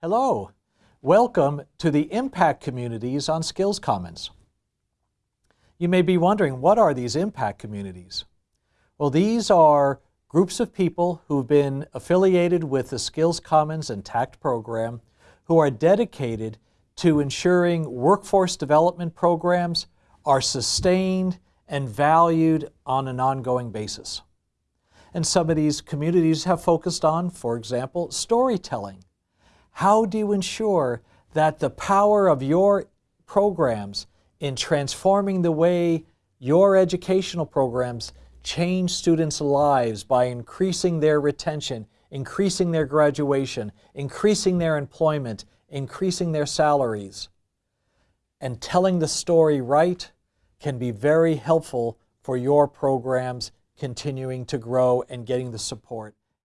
Hello, welcome to the impact communities on Skills Commons. You may be wondering, what are these impact communities? Well, these are groups of people who've been affiliated with the Skills Commons and TACT program who are dedicated to ensuring workforce development programs are sustained and valued on an ongoing basis. And some of these communities have focused on, for example, storytelling how do you ensure that the power of your programs in transforming the way your educational programs change students' lives by increasing their retention, increasing their graduation, increasing their employment, increasing their salaries. And telling the story right can be very helpful for your programs continuing to grow and getting the support.